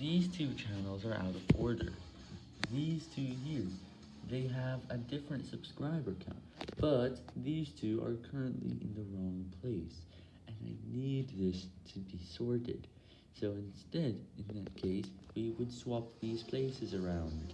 these two channels are out of order. These two here, they have a different subscriber count, but these two are currently in the wrong place, and I need this to be sorted. So instead, in that case, we would swap these places around.